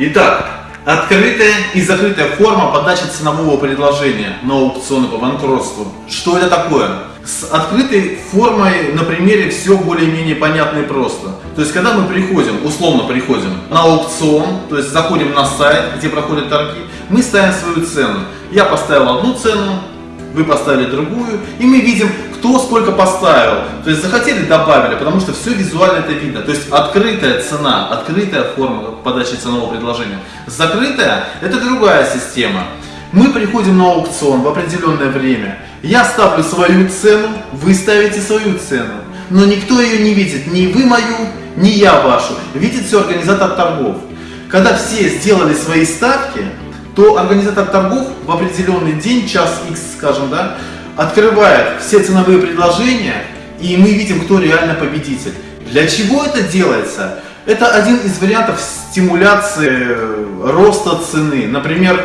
Итак, открытая и закрытая форма подачи ценового предложения на аукционы по банкротству. Что это такое? С открытой формой на примере все более-менее понятно и просто. То есть, когда мы приходим, условно приходим на аукцион, то есть заходим на сайт, где проходят торги, мы ставим свою цену. Я поставил одну цену, вы поставили другую, и мы видим, кто сколько поставил. То есть захотели, добавили, потому что все визуально это видно. То есть открытая цена, открытая форма подачи ценового предложения. Закрытая – это другая система. Мы приходим на аукцион в определенное время. Я ставлю свою цену, вы ставите свою цену. Но никто ее не видит, ни вы мою, ни я вашу. Видит все организатор торгов. Когда все сделали свои ставки, то организатор торгов в определенный день, час X, скажем, да, открывает все ценовые предложения, и мы видим, кто реально победитель. Для чего это делается? Это один из вариантов стимуляции роста цены. Например,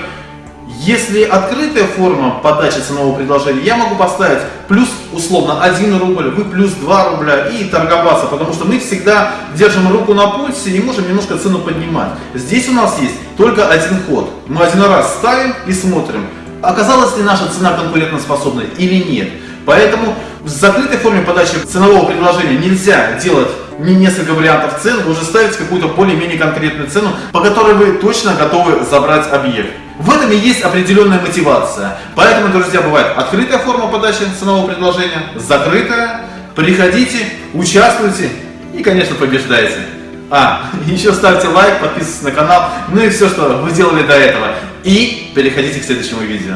если открытая форма подачи ценового предложения, я могу поставить плюс условно 1 рубль, вы плюс 2 рубля и торговаться, потому что мы всегда держим руку на пульсе и можем немножко цену поднимать. Здесь у нас есть только один ход. Мы один раз ставим и смотрим, оказалась ли наша цена конкурентоспособной или нет. Поэтому в закрытой форме подачи ценового предложения нельзя делать не несколько вариантов цен, вы уже ставите какую-то более-менее конкретную цену, по которой вы точно готовы забрать объект. В этом и есть определенная мотивация. Поэтому, друзья, бывает открытая форма подачи ценового предложения, закрытая. Приходите, участвуйте и, конечно, побеждайте. А, еще ставьте лайк, подписывайтесь на канал, ну и все, что вы делали до этого. И переходите к следующему видео.